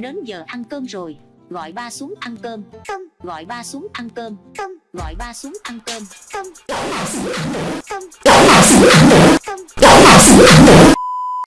Đến giờ ăn cơm rồi Gọi ba xuống ăn cơm. Không, Gọi ba xuống ăn cơm. Không, Gọi ba xuống ăn cơm. Không, Gọi bà xuống ăn nữa không, Gọi bà xuống ăn nữa không, Gọi bà xuống ăn nữa